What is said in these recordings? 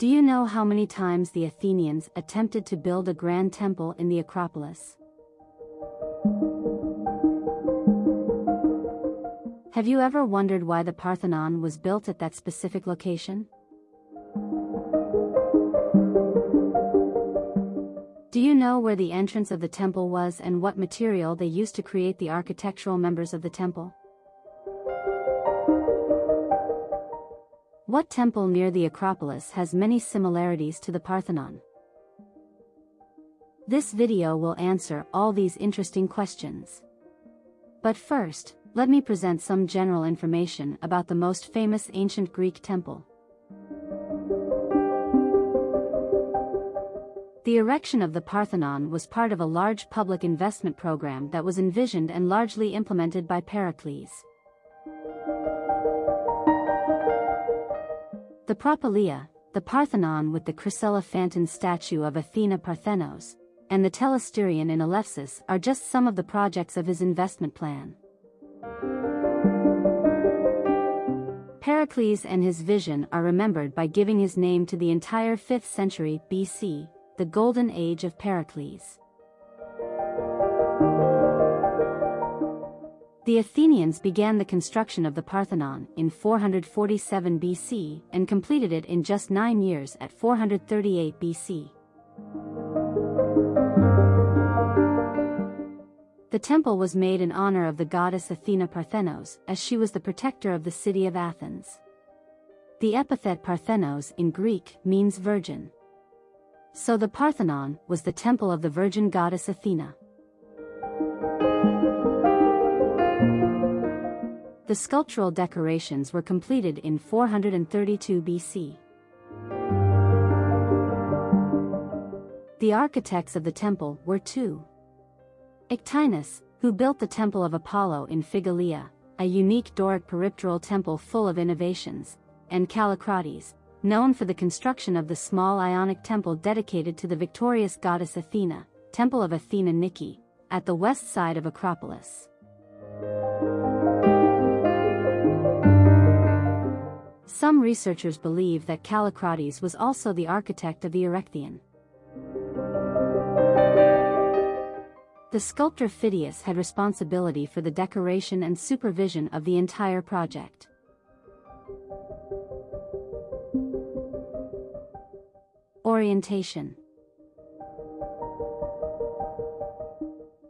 Do you know how many times the Athenians attempted to build a grand temple in the Acropolis? Have you ever wondered why the Parthenon was built at that specific location? Do you know where the entrance of the temple was and what material they used to create the architectural members of the temple? What temple near the Acropolis has many similarities to the Parthenon? This video will answer all these interesting questions. But first, let me present some general information about the most famous ancient Greek temple. The erection of the Parthenon was part of a large public investment program that was envisioned and largely implemented by Pericles. The Propylaea, the Parthenon with the Chryselephantine statue of Athena Parthenos, and the Telesterion in Elefsis are just some of the projects of his investment plan. Pericles and his vision are remembered by giving his name to the entire 5th century BC, the Golden Age of Pericles. The Athenians began the construction of the Parthenon in 447 BC and completed it in just nine years at 438 BC. The temple was made in honor of the goddess Athena Parthenos, as she was the protector of the city of Athens. The epithet Parthenos in Greek means virgin. So the Parthenon was the temple of the virgin goddess Athena. The sculptural decorations were completed in 432 BC. The architects of the temple were two. Ictinus, who built the Temple of Apollo in Phigalia, a unique Doric peripteral temple full of innovations, and Callicrates, known for the construction of the small Ionic temple dedicated to the victorious goddess Athena, Temple of Athena Nike, at the west side of Acropolis. Researchers believe that Callicrates was also the architect of the Erechtheion. The sculptor Phidias had responsibility for the decoration and supervision of the entire project. Orientation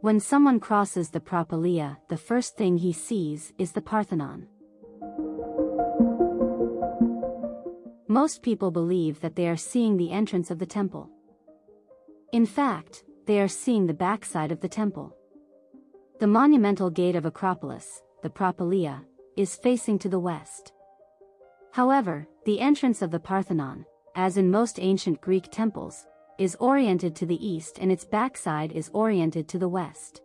When someone crosses the Propylaea, the first thing he sees is the Parthenon. Most people believe that they are seeing the entrance of the temple. In fact, they are seeing the backside of the temple. The monumental gate of Acropolis, the Propylaea, is facing to the west. However, the entrance of the Parthenon, as in most ancient Greek temples, is oriented to the east and its backside is oriented to the west.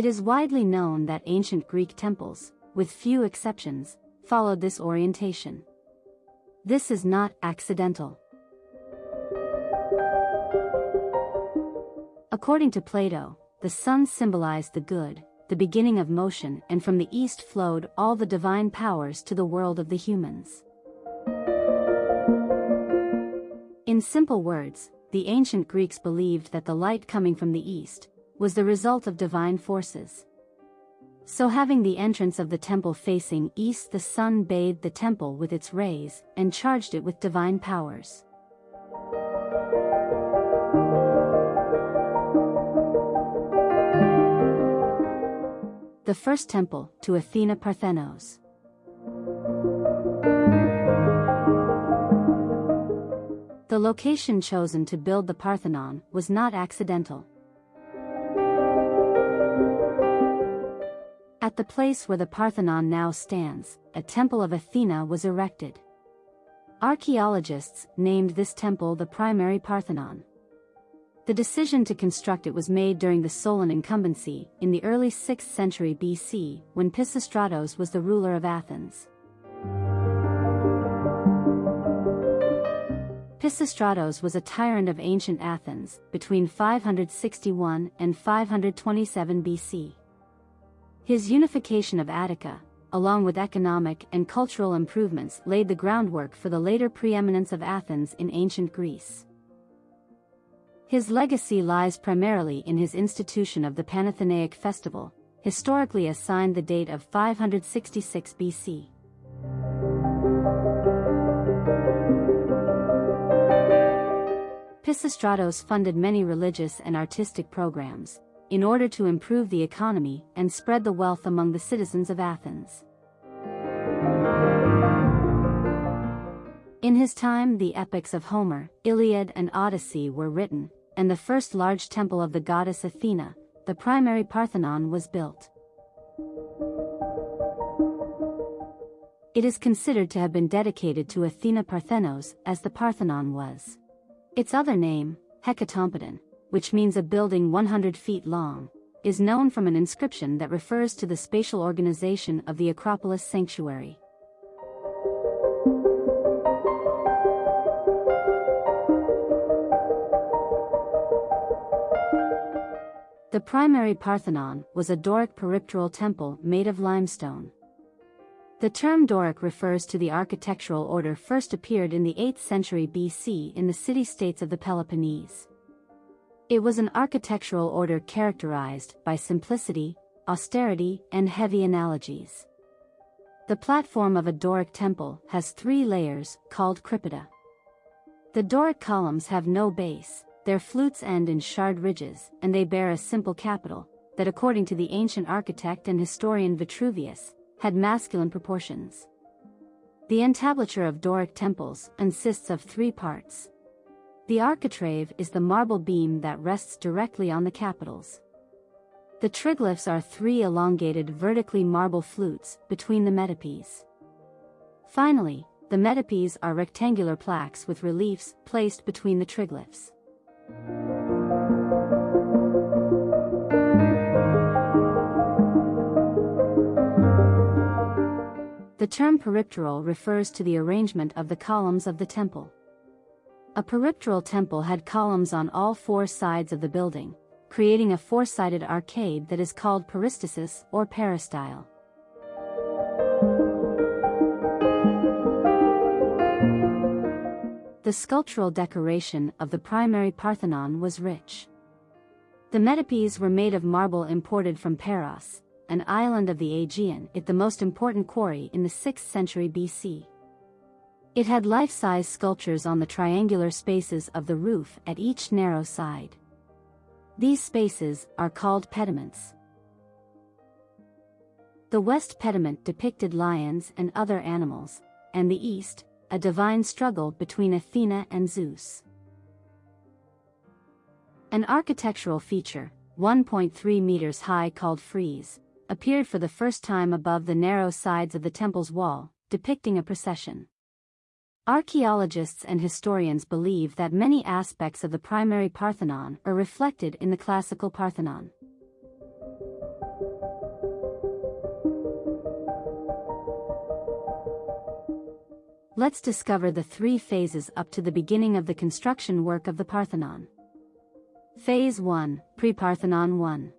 It is widely known that ancient Greek temples, with few exceptions, followed this orientation. This is not accidental. According to Plato, the sun symbolized the good, the beginning of motion and from the east flowed all the divine powers to the world of the humans. In simple words, the ancient Greeks believed that the light coming from the east, was the result of divine forces. So having the entrance of the temple facing east the sun bathed the temple with its rays and charged it with divine powers. The first temple to Athena Parthenos. The location chosen to build the Parthenon was not accidental. At the place where the Parthenon now stands, a temple of Athena was erected. Archaeologists named this temple the primary Parthenon. The decision to construct it was made during the Solon incumbency, in the early 6th century BC, when Pisistratos was the ruler of Athens. Pisistratos was a tyrant of ancient Athens, between 561 and 527 BC. His unification of Attica, along with economic and cultural improvements laid the groundwork for the later preeminence of Athens in ancient Greece. His legacy lies primarily in his institution of the Panathenaic festival, historically assigned the date of 566 BC. Pisistratos funded many religious and artistic programs, in order to improve the economy and spread the wealth among the citizens of Athens. In his time the epics of Homer, Iliad and Odyssey were written, and the first large temple of the goddess Athena, the primary Parthenon was built. It is considered to have been dedicated to Athena Parthenos as the Parthenon was. Its other name, Hecatompedon, which means a building 100 feet long, is known from an inscription that refers to the spatial organization of the Acropolis sanctuary. The primary Parthenon was a Doric peripteral temple made of limestone. The term Doric refers to the architectural order first appeared in the 8th century BC in the city-states of the Peloponnese. It was an architectural order characterized by simplicity, austerity, and heavy analogies. The platform of a Doric temple has three layers, called crypta. The Doric columns have no base, their flutes end in shard ridges, and they bear a simple capital, that according to the ancient architect and historian Vitruvius, had masculine proportions. The entablature of Doric temples consists of three parts. The architrave is the marble beam that rests directly on the capitals. The triglyphs are three elongated vertically marble flutes between the metopes. Finally, the metopes are rectangular plaques with reliefs placed between the triglyphs. The term peripteral refers to the arrangement of the columns of the temple. A peripteral temple had columns on all four sides of the building, creating a four-sided arcade that is called peristasis or peristyle. The sculptural decoration of the primary Parthenon was rich. The metopes were made of marble imported from Paros, an island of the Aegean, it the most important quarry in the 6th century BC. It had life-size sculptures on the triangular spaces of the roof at each narrow side. These spaces are called pediments. The west pediment depicted lions and other animals, and the east, a divine struggle between Athena and Zeus. An architectural feature, 1.3 meters high called frieze, appeared for the first time above the narrow sides of the temple's wall, depicting a procession. Archaeologists and historians believe that many aspects of the primary Parthenon are reflected in the classical Parthenon. Let's discover the three phases up to the beginning of the construction work of the Parthenon. Phase 1, Pre-Parthenon 1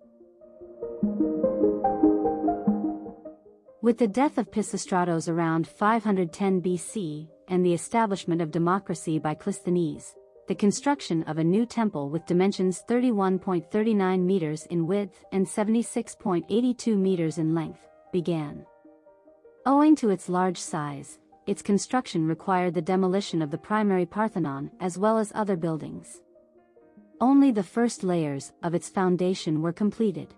With the death of Pisistratos around 510 BC, and the establishment of democracy by Clisthenes, the construction of a new temple with dimensions 31.39 meters in width and 76.82 meters in length, began. Owing to its large size, its construction required the demolition of the primary Parthenon as well as other buildings. Only the first layers of its foundation were completed.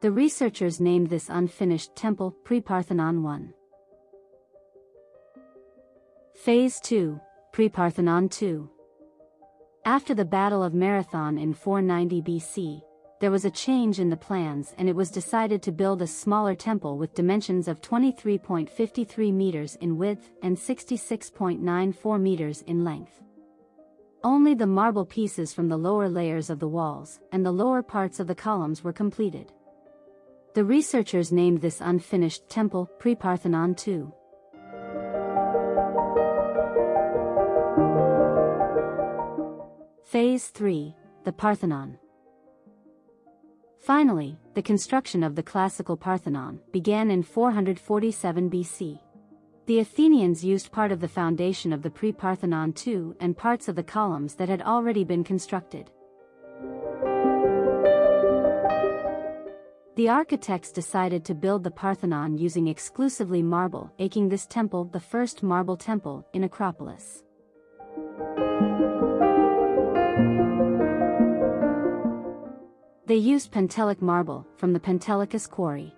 The researchers named this unfinished temple Pre-Parthenon 1. Phase 2, Pre-Parthenon 2. After the Battle of Marathon in 490 BC, there was a change in the plans and it was decided to build a smaller temple with dimensions of 23.53 meters in width and 66.94 meters in length. Only the marble pieces from the lower layers of the walls and the lower parts of the columns were completed. The researchers named this unfinished temple Pre-Parthenon II. Phase 3, the Parthenon. Finally, the construction of the classical Parthenon began in 447 BC. The Athenians used part of the foundation of the pre-Parthenon too and parts of the columns that had already been constructed. The architects decided to build the Parthenon using exclusively marble, making this temple the first marble temple in Acropolis. They used Pentelic marble from the Pentelicus quarry.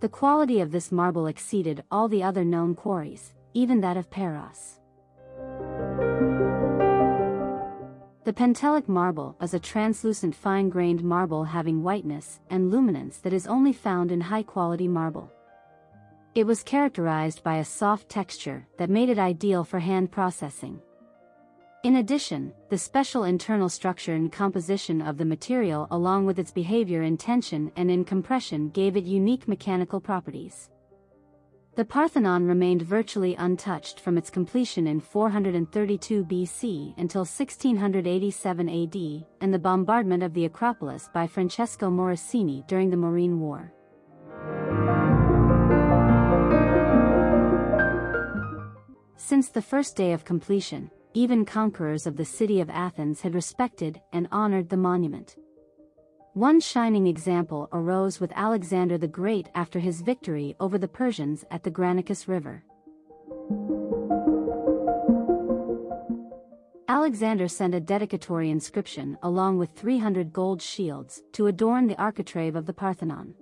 The quality of this marble exceeded all the other known quarries, even that of Paros. The Pentelic marble is a translucent fine-grained marble having whiteness and luminance that is only found in high-quality marble. It was characterized by a soft texture that made it ideal for hand processing. In addition, the special internal structure and composition of the material along with its behavior in tension and in compression gave it unique mechanical properties. The Parthenon remained virtually untouched from its completion in 432 BC until 1687 AD and the bombardment of the Acropolis by Francesco Morosini during the Morean War. Since the first day of completion, even conquerors of the city of Athens had respected and honored the monument. One shining example arose with Alexander the Great after his victory over the Persians at the Granicus River. Alexander sent a dedicatory inscription along with 300 gold shields to adorn the architrave of the Parthenon.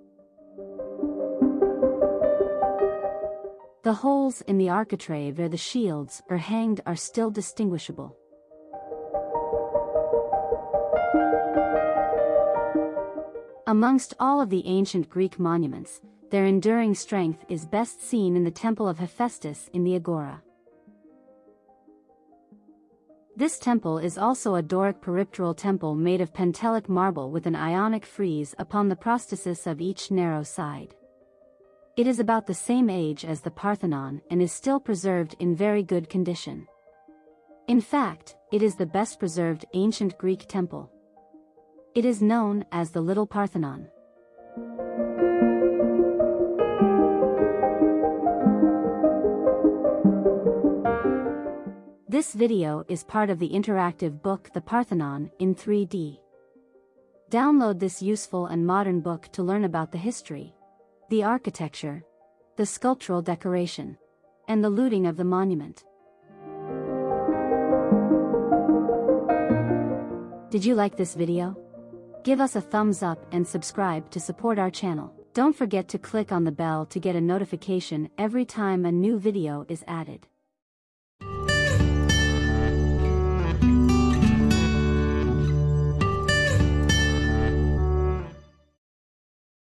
The holes in the architrave where the shields are hanged are still distinguishable. Amongst all of the ancient Greek monuments, their enduring strength is best seen in the Temple of Hephaestus in the Agora. This temple is also a Doric peripteral temple made of Pentelic marble with an ionic frieze upon the prosthesis of each narrow side. It is about the same age as the Parthenon and is still preserved in very good condition. In fact, it is the best preserved ancient Greek temple. It is known as the Little Parthenon. This video is part of the interactive book The Parthenon in 3D. Download this useful and modern book to learn about the history, the architecture, the sculptural decoration, and the looting of the monument. Did you like this video? Give us a thumbs up and subscribe to support our channel. Don't forget to click on the bell to get a notification every time a new video is added.